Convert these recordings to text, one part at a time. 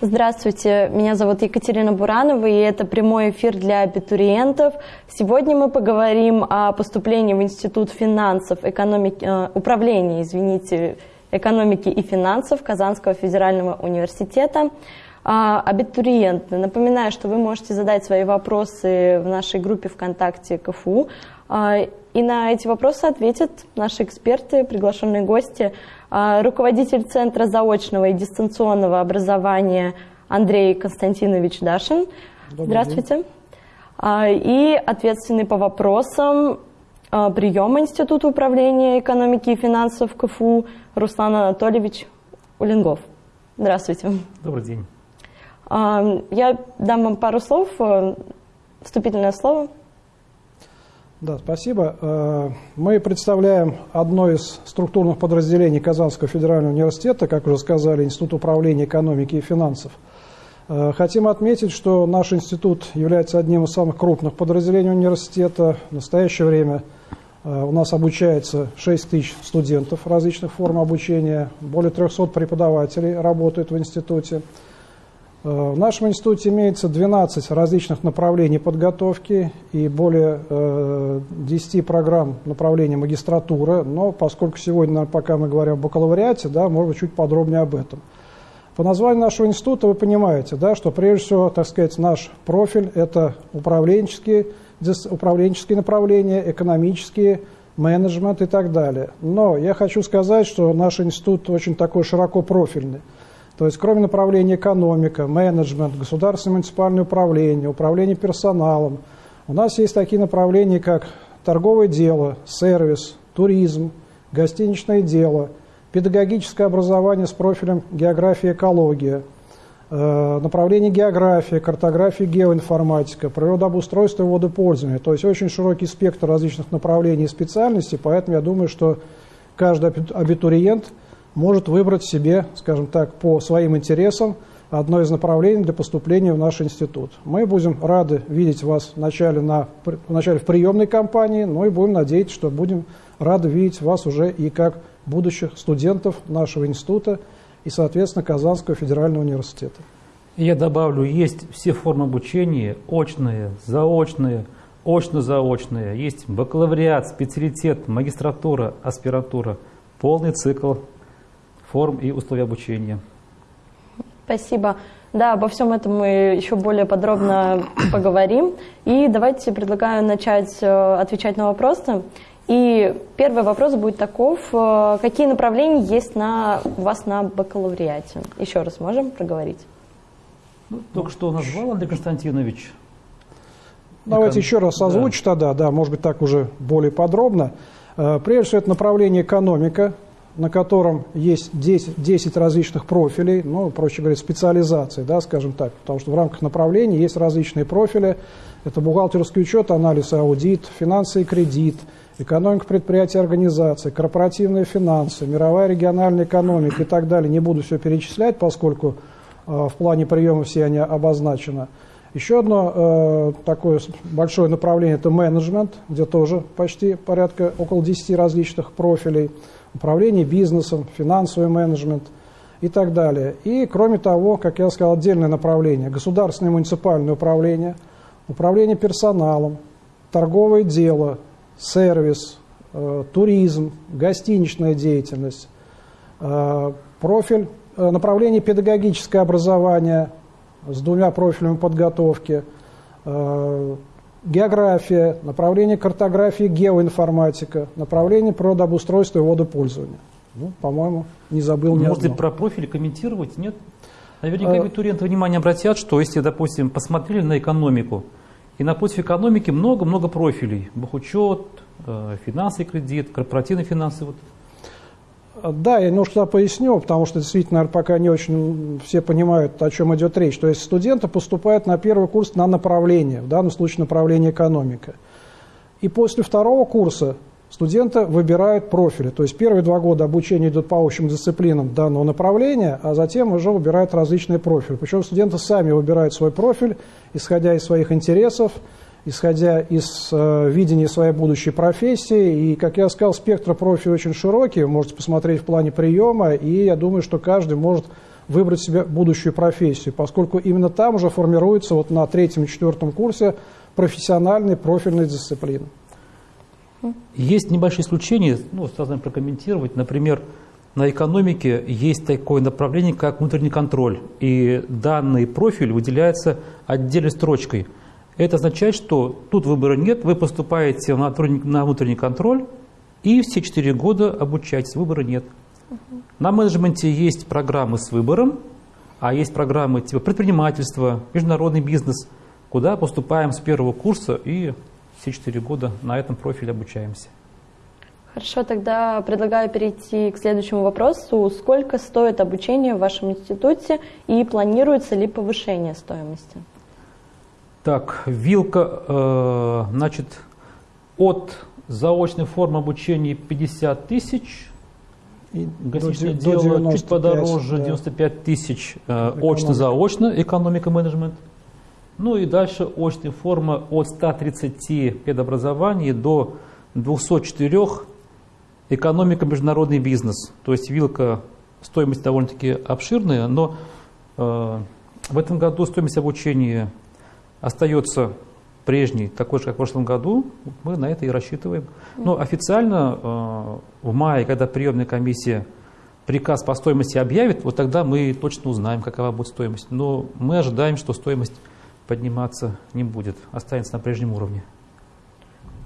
Здравствуйте, меня зовут Екатерина Буранова, и это прямой эфир для абитуриентов. Сегодня мы поговорим о поступлении в Институт финансов, экономики, э, управления, извините, экономики и финансов Казанского федерального университета. А, абитуриенты, напоминаю, что вы можете задать свои вопросы в нашей группе ВКонтакте КФУ, а, и на эти вопросы ответят наши эксперты, приглашенные гости – руководитель Центра заочного и дистанционного образования Андрей Константинович Дашин. Добрый Здравствуйте. День. А, и ответственный по вопросам а, приема Института управления экономики и финансов КФУ Руслан Анатольевич Улингов. Здравствуйте. Добрый день. Я дам вам пару слов, вступительное слово. Да, спасибо. Э, мы представляем одно из структурных подразделений Казанского федерального университета, как уже сказали, Институт управления экономики и финансов. Э, хотим отметить, что наш институт является одним из самых крупных подразделений университета. В настоящее время э, у нас обучается 6 тысяч студентов различных форм обучения, более 300 преподавателей работают в институте. Э, в нашем институте имеется 12 различных направлений подготовки и более 10 э, программ направления магистратуры, но поскольку сегодня, пока мы говорим о бакалавриате, да, может быть, чуть подробнее об этом. По названию нашего института вы понимаете, да, что прежде всего, так сказать, наш профиль – это управленческие, управленческие направления, экономические, менеджмент и так далее. Но я хочу сказать, что наш институт очень такой широко профильный. То есть кроме направления экономика, менеджмент, государственное муниципальное управление, управление персоналом, у нас есть такие направления, как торговое дело, сервис, туризм, гостиничное дело, педагогическое образование с профилем география и экология, э, направление география, картография, геоинформатика, природообустройство и водопользование. То есть очень широкий спектр различных направлений и специальностей, поэтому я думаю, что каждый абитуриент – может выбрать себе, скажем так, по своим интересам одно из направлений для поступления в наш институт. Мы будем рады видеть вас вначале, на, вначале в приемной кампании, но и будем надеяться, что будем рады видеть вас уже и как будущих студентов нашего института и, соответственно, Казанского федерального университета. Я добавлю, есть все формы обучения, очные, заочные, очно-заочные, есть бакалавриат, специалитет, магистратура, аспиратура, полный цикл форм и условий обучения. Спасибо. Да, обо всем этом мы еще более подробно поговорим. И давайте предлагаю начать э, отвечать на вопросы. И первый вопрос будет таков. Э, какие направления есть на, у вас на бакалавриате? Еще раз можем проговорить? Ну, только что назвал Андрей Константинович. Давайте еще раз озвучу да. тогда, да, может быть так уже более подробно. Э, прежде всего, это направление экономика, на котором есть 10, 10 различных профилей, ну, проще говоря, специализации, да, скажем так, потому что в рамках направлений есть различные профили. Это бухгалтерский учет, анализ и аудит, финансы и кредит, экономика предприятия и организации, корпоративные финансы, мировая региональная экономика и так далее. Не буду все перечислять, поскольку э, в плане приема все они обозначены. Еще одно э, такое большое направление – это менеджмент, где тоже почти порядка около 10 различных профилей – управление бизнесом, финансовый менеджмент и так далее. И, кроме того, как я сказал, отдельное направление – государственное муниципальное управление, управление персоналом, торговое дело, сервис, э, туризм, гостиничная деятельность, э, профиль, э, направление педагогическое образование с двумя профилями подготовки, э, география, направление картографии, геоинформатика, направление природообустройства и водопользования. Ну, по-моему, не забыл ни Может, про профили комментировать, нет? Наверняка а... абитуриенты внимание обратят, что если, допустим, посмотрели на экономику, и на путь экономики много-много профилей. Бухучет, э, финансы и кредит, корпоративные финансы. Вот да, я немножко поясню, потому что действительно, наверное, пока не очень все понимают, о чем идет речь. То есть студенты поступают на первый курс на направление, в данном случае направление экономика. И после второго курса студенты выбирают профили. То есть первые два года обучения идут по общим дисциплинам данного направления, а затем уже выбирают различные профили. Причем студенты сами выбирают свой профиль, исходя из своих интересов, исходя из э, видения своей будущей профессии. И, как я сказал, спектр профилей очень широкий, вы можете посмотреть в плане приема, и я думаю, что каждый может выбрать себе будущую профессию, поскольку именно там уже формируется вот на третьем и четвертом курсе профессиональные профильные дисциплины. Есть небольшие исключения, ну, сразу прокомментировать. Например, на экономике есть такое направление, как внутренний контроль, и данный профиль выделяется отдельной строчкой. Это означает, что тут выбора нет, вы поступаете на внутренний контроль, и все четыре года обучаетесь, выбора нет. Угу. На менеджменте есть программы с выбором, а есть программы типа предпринимательства, международный бизнес, куда поступаем с первого курса и все четыре года на этом профиле обучаемся. Хорошо, тогда предлагаю перейти к следующему вопросу. Сколько стоит обучение в вашем институте и планируется ли повышение стоимости? Так, вилка, э, значит, от заочной формы обучения 50 тысяч, гостиничное до, дело до 95, чуть подороже, да. 95 тысяч э, очно-заочно, экономика менеджмент. Ну и дальше очная форма от 130 педобразований до 204 экономика международный бизнес. То есть вилка стоимость довольно-таки обширная, но э, в этом году стоимость обучения остается прежний, такой же, как в прошлом году, мы на это и рассчитываем. Но официально э, в мае, когда приемная комиссия приказ по стоимости объявит, вот тогда мы точно узнаем, какова будет стоимость. Но мы ожидаем, что стоимость подниматься не будет, останется на прежнем уровне.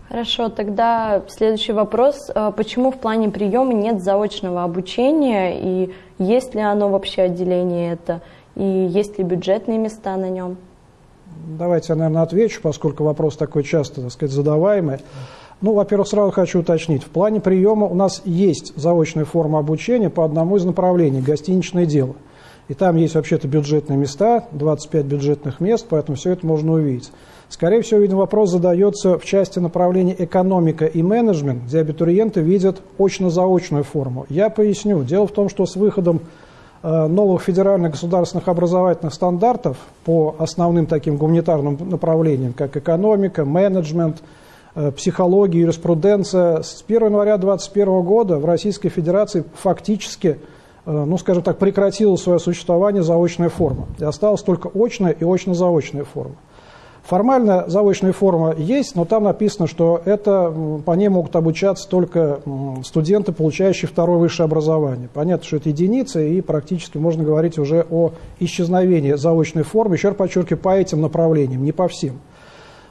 Хорошо, тогда следующий вопрос. Э, почему в плане приема нет заочного обучения и есть ли оно вообще отделение это? И есть ли бюджетные места на нем? Давайте я, наверное, отвечу, поскольку вопрос такой часто, так сказать, задаваемый. Ну, во-первых, сразу хочу уточнить. В плане приема у нас есть заочная форма обучения по одному из направлений – гостиничное дело. И там есть вообще-то бюджетные места, 25 бюджетных мест, поэтому все это можно увидеть. Скорее всего, видимо, вопрос задается в части направления экономика и менеджмент, где абитуриенты видят очно-заочную форму. Я поясню. Дело в том, что с выходом новых федеральных государственных образовательных стандартов по основным таким гуманитарным направлениям, как экономика, менеджмент, э, психология, юриспруденция. С 1 января 2021 года в Российской Федерации фактически, э, ну скажем так, прекратила свое существование заочная форма. И осталась только очная и очно-заочная форма. Формально заочная форма есть, но там написано, что это, по ней могут обучаться только студенты, получающие второе высшее образование. Понятно, что это единица, и практически можно говорить уже о исчезновении заочной формы, еще раз подчеркиваю, по этим направлениям, не по всем.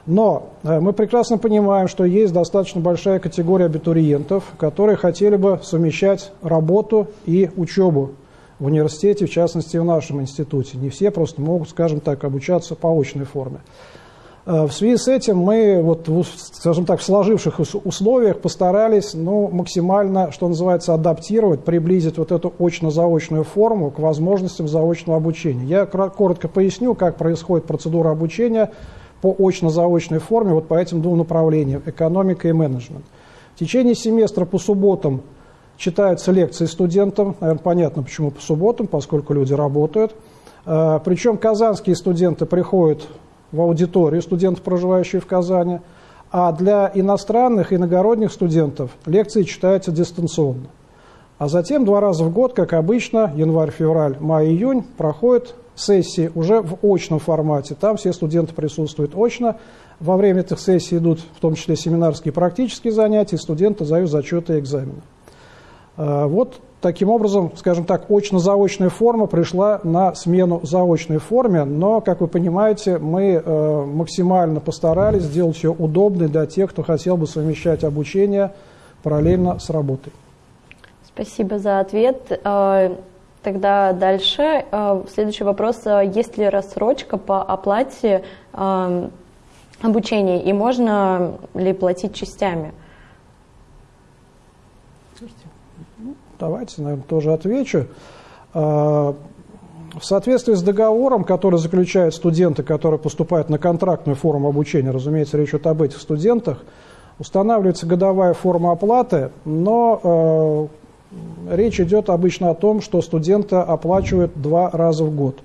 Но э, мы прекрасно понимаем, что есть достаточно большая категория абитуриентов, которые хотели бы совмещать работу и учебу в университете, в частности в нашем институте. Не все просто могут, скажем так, обучаться по очной форме. Э, в связи с этим мы, вот, скажем так, в сложившихся условиях постарались ну, максимально, что называется, адаптировать, приблизить вот эту очно-заочную форму к возможностям заочного обучения. Я коротко поясню, как происходит процедура обучения по очно-заочной форме вот по этим двум направлениям – экономика и менеджмент. В течение семестра по субботам читаются лекции студентам. Наверное, понятно, почему по субботам, поскольку люди работают. Э, Причем казанские студенты приходят в аудиторию студентов, проживающие в Казани, а для иностранных, иногородних студентов лекции читаются дистанционно. А затем два раза в год, как обычно, январь, февраль, май, июнь, проходят сессии уже в очном формате. Там все студенты присутствуют очно. Во время этих сессий идут в том числе семинарские и практические занятия, студенты сдают зачеты и экзамены. А, вот Таким образом, скажем так, очно-заочная форма пришла на смену заочной форме, но, как вы понимаете, мы э, максимально постарались сделать ее удобной для тех, кто хотел бы совмещать обучение параллельно с работой. Спасибо за ответ. Э, тогда дальше. Э, следующий вопрос. Есть ли рассрочка по оплате обучения и можно ли платить частями? Давайте, наверное, тоже отвечу. А, в соответствии с договором, который заключают студенты, которые поступают на контрактную форму обучения, разумеется, речь идет об этих студентах, устанавливается годовая форма оплаты, но э, речь идет обычно о том, что студенты оплачивают два раза в год.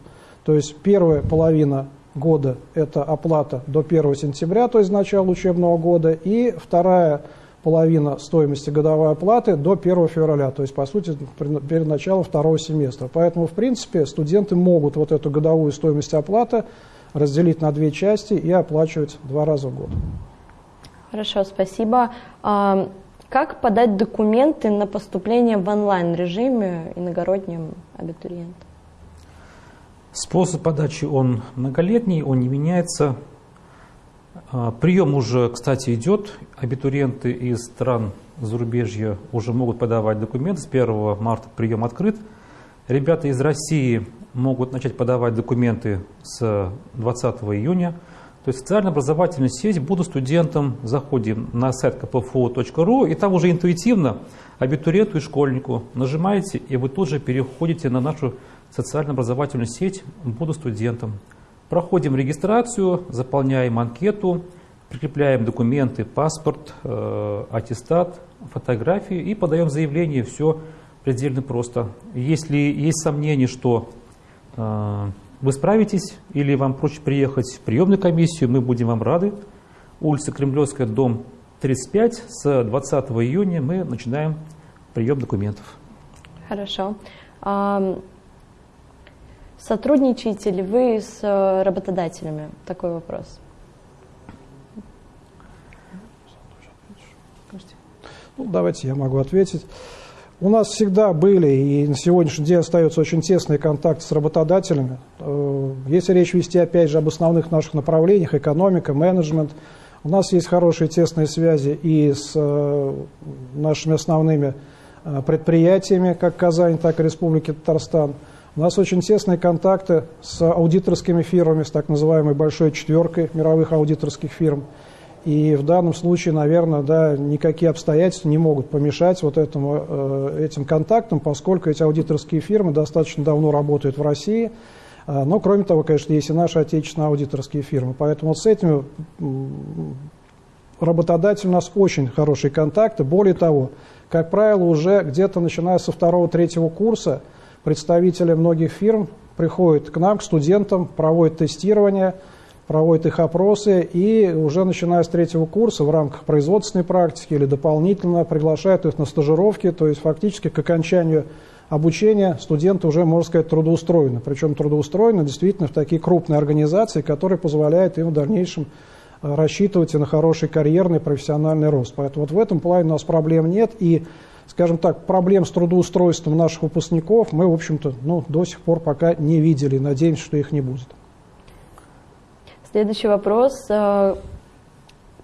То есть первая половина года – это оплата до 1 сентября, то есть начала учебного года, и вторая половина стоимости годовой оплаты до 1 февраля, то есть, по сути, перед началом второго семестра. Поэтому, в принципе, студенты могут вот эту годовую стоимость оплаты разделить на две части и оплачивать два раза в год. Хорошо, спасибо. А, как подать документы на поступление в онлайн-режиме иногородним абитуриентам? Способ подачи он многолетний, он не меняется. А, прием уже, кстати, идет. Абитуриенты из стран зарубежья уже могут подавать документы. С 1 марта прием открыт. Ребята из России могут начать подавать документы с 20 июня. То есть социально-образовательная сеть «Буду студентом» заходим на сайт kpfu.ru и там уже интуитивно абитуриенту и школьнику нажимаете, и вы тут же переходите на нашу социально-образовательную сеть «Буду студентом». Проходим регистрацию, заполняем анкету, прикрепляем документы, паспорт, э, аттестат, фотографии и подаем заявление. Все предельно просто. Если есть сомнения, что э, вы справитесь или вам проще приехать в приемную комиссию, мы будем вам рады. Улица Кремлевская, дом 35. С 20 июня мы начинаем прием документов. Хорошо. Сотрудничаете ли вы с э, работодателями? Такой вопрос. Ну, давайте я могу ответить. У нас всегда были и на сегодняшний день остаются очень тесные контакты с работодателями. Э, если речь вести, опять же, об основных наших направлениях, экономика, менеджмент, у нас есть хорошие тесные связи и с э, нашими основными предприятиями, как Казань, так и Республики Татарстан. У нас очень тесные контакты с аудиторскими фирмами, с так называемой большой четверкой мировых аудиторских фирм. И в данном случае, наверное, да, никакие обстоятельства не могут помешать вот этому, э, этим контактам, поскольку эти аудиторские фирмы достаточно давно работают в России. Э, но, кроме того, конечно, есть и наши отечественные аудиторские фирмы. Поэтому вот с этими работодателями у нас очень хорошие контакты. Более того, как правило, уже где-то начиная со второго-третьего курса представители многих фирм приходят к нам, к студентам, проводят тестирование – проводит их опросы и уже начиная с третьего курса в рамках производственной практики или дополнительно приглашает их на стажировки, то есть фактически к окончанию обучения студенты уже, можно сказать, трудоустроены. Причем трудоустроены действительно в такие крупные организации, которые позволяют им в дальнейшем э, рассчитывать и на хороший карьерный профессиональный рост. Поэтому вот в этом плане у нас проблем нет. И, скажем так, проблем с трудоустройством наших выпускников мы, в общем-то, ну, до сих пор пока не видели. Надеемся, что их не будет. Следующий вопрос. Э,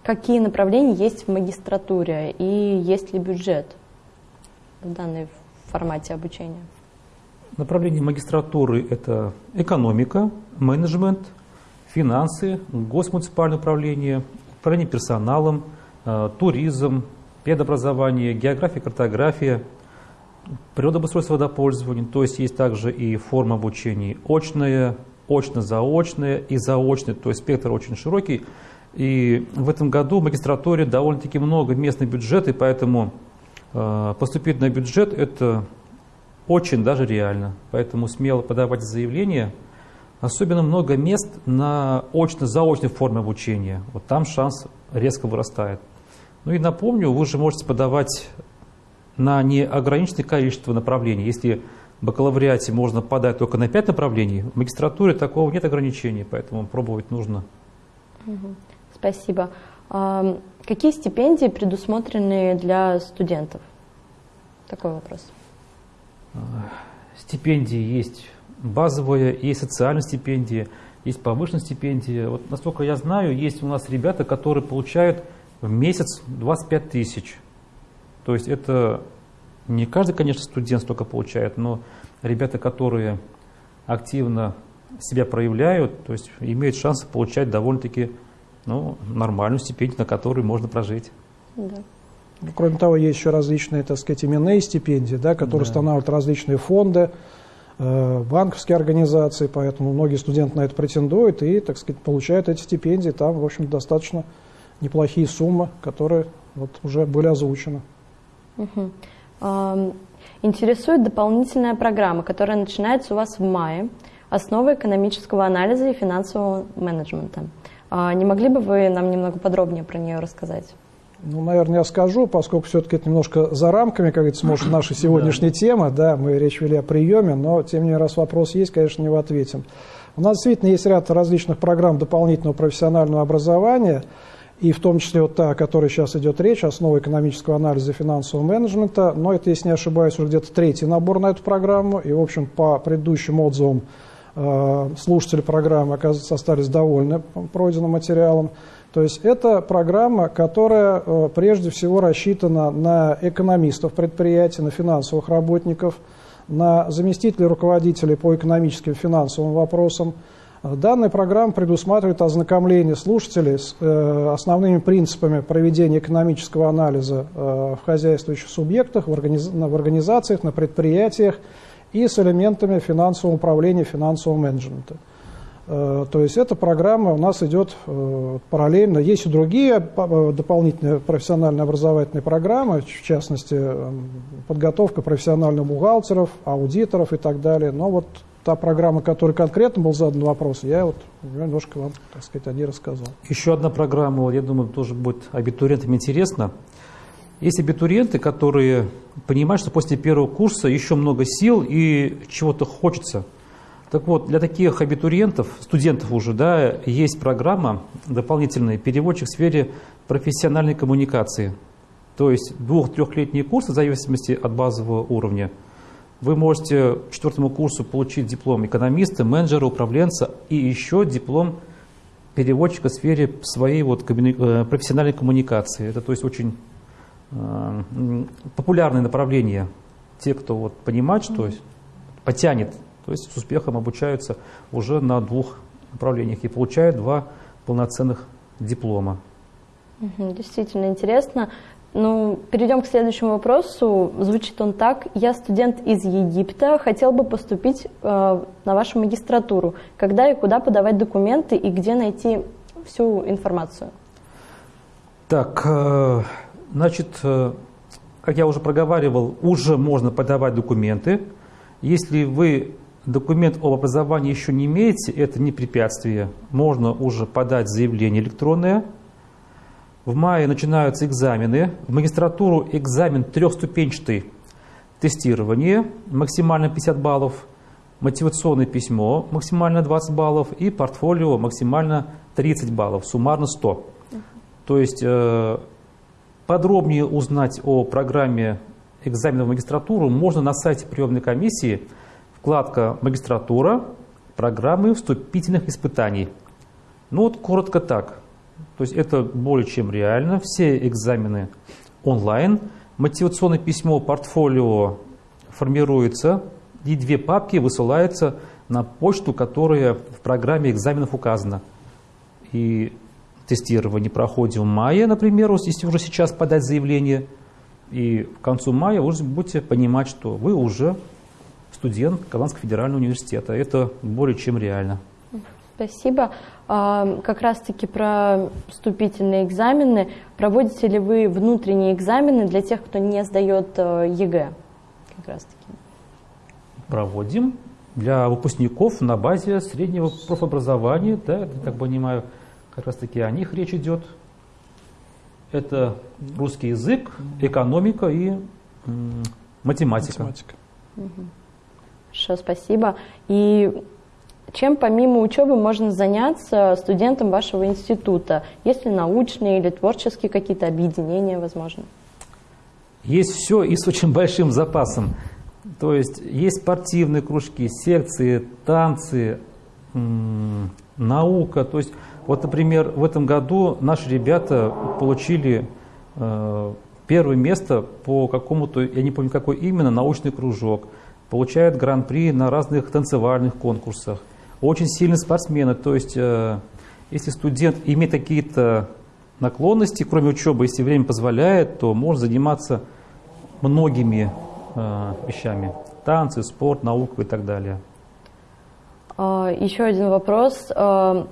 какие направления есть в магистратуре и есть ли бюджет в данной формате обучения? Направления магистратуры – это экономика, менеджмент, финансы, госмуниципальное управление, управление персоналом, э, туризм, педобразование, география, картография, природообустройство водопользования. То есть есть также и форма обучения очная, очно-заочное и заочное, то есть спектр очень широкий. И в этом году в магистратуре довольно-таки много местных бюджетов, и поэтому э, поступить на бюджет – это очень даже реально. Поэтому смело подавать заявление. Особенно много мест на очно-заочной форме обучения. Вот там шанс резко вырастает. Ну и напомню, вы же можете подавать на неограниченное количество направлений. Если бакалавриате можно подать только на 5 направлений, в магистратуре такого нет ограничений, поэтому пробовать нужно. Спасибо. А, какие стипендии предусмотрены для студентов? Такой вопрос. А, стипендии есть базовые, есть социальные стипендии, есть повышенные стипендии. Вот насколько я знаю, есть у нас ребята, которые получают в месяц 25 тысяч. То есть это не каждый, конечно, студент столько получает, но ребята, которые активно себя проявляют, то есть имеют шанс получать довольно-таки ну, нормальную стипендию, на которой можно прожить. Да. Ну, кроме того, есть еще различные, так сказать, именные стипендии, да, которые да. устанавливают различные фонды, э, банковские организации, поэтому многие студенты на это претендуют и, так сказать, получают эти стипендии. Там, в общем, достаточно неплохие суммы, которые вот уже были озвучены. Угу. Интересует дополнительная программа, которая начинается у вас в мае, основы экономического анализа и финансового менеджмента. А, не могли бы вы нам немного подробнее про нее рассказать? Ну, наверное, я скажу, поскольку все-таки это немножко за рамками, как говорится, может, нашей сегодняшней темы, да, мы речь вели о приеме, но, тем не менее, раз вопрос есть, конечно, не ответим. У нас действительно есть ряд различных программ дополнительного профессионального образования, и в том числе вот та, о которой сейчас идет речь, основа экономического анализа и финансового менеджмента, но это, если не ошибаюсь, уже где-то третий набор на эту программу, и, в общем, по предыдущим отзывам э, слушатели программы, оказывается, остались довольны пройденным материалом. То есть это программа, которая э, прежде всего рассчитана на экономистов предприятий, на финансовых работников, на заместителей руководителей по экономическим и финансовым вопросам. Данная программа предусматривает ознакомление слушателей с э, основными принципами проведения экономического анализа э, в хозяйствующих субъектах, в, организ... в организациях, на предприятиях и с элементами финансового управления, финансового менеджмента. Э, то есть эта программа у нас идет э, параллельно. Есть и другие э, дополнительные профессиональные образовательные программы, в частности, подготовка профессиональных бухгалтеров, аудиторов и так далее. Но вот та программа, которой конкретно был задан вопрос, я вот немножко вам, так сказать, о ней рассказал. Еще одна программа, я думаю, тоже будет абитуриентам интересно. Есть абитуриенты, которые понимают, что после первого курса еще много сил и чего-то хочется – так вот, для таких абитуриентов, студентов уже, да, есть программа дополнительная «Переводчик в сфере профессиональной коммуникации». То есть двух-трехлетние курсы в зависимости от базового уровня. Вы можете к четвертому курсу получить диплом экономиста, менеджера, управленца и еще диплом переводчика в сфере своей вот э, профессиональной коммуникации. Это то есть очень э, популярное направление. Те, кто вот понимает, что потянет то есть с успехом обучаются уже на двух направлениях и получают два полноценных диплома. Действительно интересно. Ну, перейдем к следующему вопросу. Звучит он так. Я студент из Египта, хотел бы поступить э, на вашу магистратуру. Когда и куда подавать документы и где найти всю информацию? Так, э, значит, э, как я уже проговаривал, уже можно подавать документы. Если вы документ об образовании еще не имеете, это не препятствие. Можно уже подать заявление электронное. В мае начинаются экзамены. В магистратуру экзамен трехступенчатый. Тестирование, максимально 50 баллов. Мотивационное письмо, максимально 20 баллов. И портфолио, максимально 30 баллов, суммарно 100. То есть э, подробнее узнать о программе экзамена в магистратуру можно на сайте приемной комиссии – Вкладка «Магистратура», программы вступительных испытаний. Ну вот коротко так. То есть это более чем реально. Все экзамены онлайн. Мотивационное письмо, портфолио формируется, и две папки высылаются на почту, которая в программе экзаменов указана. И тестирование проходим в мае, например, если уже сейчас подать заявление. И к концу мая вы будете понимать, что вы уже студент Казанского федерального университета. Это более чем реально. Спасибо. А, как раз-таки про вступительные экзамены. Проводите ли вы внутренние экзамены для тех, кто не сдает э, ЕГЭ? Как раз-таки. Проводим для выпускников на базе среднего профобразования. Да, я так понимаю, как раз-таки о них речь идет. Это русский язык, экономика и математика. математика. Угу. Хорошо, спасибо. И чем помимо учебы можно заняться студентам вашего института? Есть ли научные или творческие какие-то объединения, возможно? Есть все и с очень большим запасом. То есть есть спортивные кружки, секции, танцы, наука. То есть вот, например, в этом году наши ребята получили э, первое место по какому-то, я не помню какой именно, научный кружок – получают гран-при на разных танцевальных конкурсах. Очень сильные спортсмены, то есть э, если студент имеет какие-то наклонности, кроме учебы, если время позволяет, то может заниматься многими э, вещами. Танцы, спорт, наука и так далее. А, еще один вопрос. А,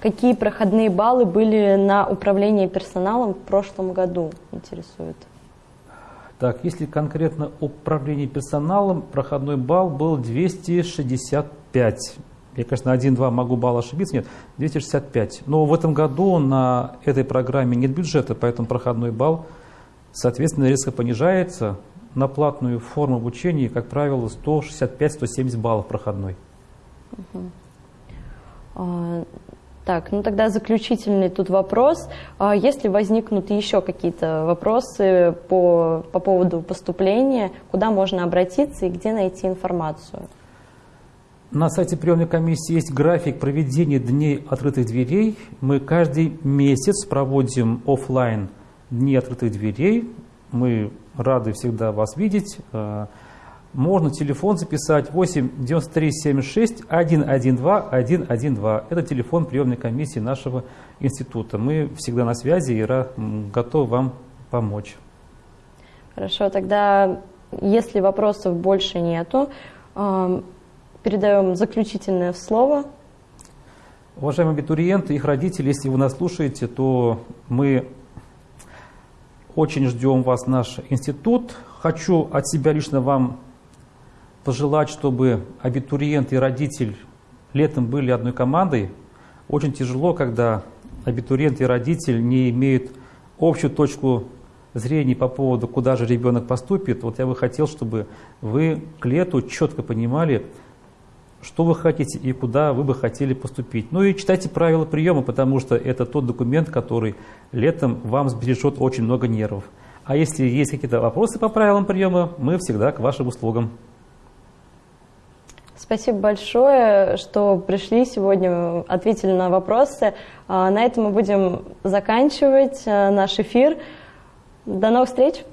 какие проходные баллы были на управление персоналом в прошлом году, интересует? Так, если конкретно управление персоналом, проходной балл был 265. Я, конечно, один-два могу балла ошибиться, нет, 265. Но в этом году на этой программе нет бюджета, поэтому проходной балл, соответственно, резко понижается. На платную форму обучения, как правило, 165-170 баллов проходной. А, так, ну тогда заключительный тут вопрос. А если возникнут еще какие-то вопросы по, по поводу поступления, куда можно обратиться и где найти информацию? На сайте приемной комиссии есть график проведения дней открытых дверей. Мы каждый месяц проводим офлайн дни открытых дверей. Мы рады всегда вас видеть. А, можно телефон записать 8 93 76 112 112. Это телефон приемной комиссии нашего института. Мы всегда на связи и готовы вам помочь. Хорошо, тогда если вопросов больше нету, передаем заключительное слово. Уважаемые абитуриенты, их родители, если вы нас слушаете, то мы очень ждем вас в наш институт. Хочу от себя лично вам пожелать, чтобы абитуриент и родитель летом были одной командой. Очень тяжело, когда абитуриент и родитель не имеют общую точку зрения по поводу, куда же ребенок поступит. Вот я бы хотел, чтобы вы к лету четко понимали, что вы хотите и куда вы бы хотели поступить. Ну и читайте правила приема, потому что это тот документ, который летом вам сбережет очень много нервов. А если есть какие-то вопросы по правилам приема, мы всегда к вашим услугам. Спасибо большое, что пришли сегодня, ответили на вопросы. А, на этом мы будем заканчивать а, наш эфир. До новых встреч!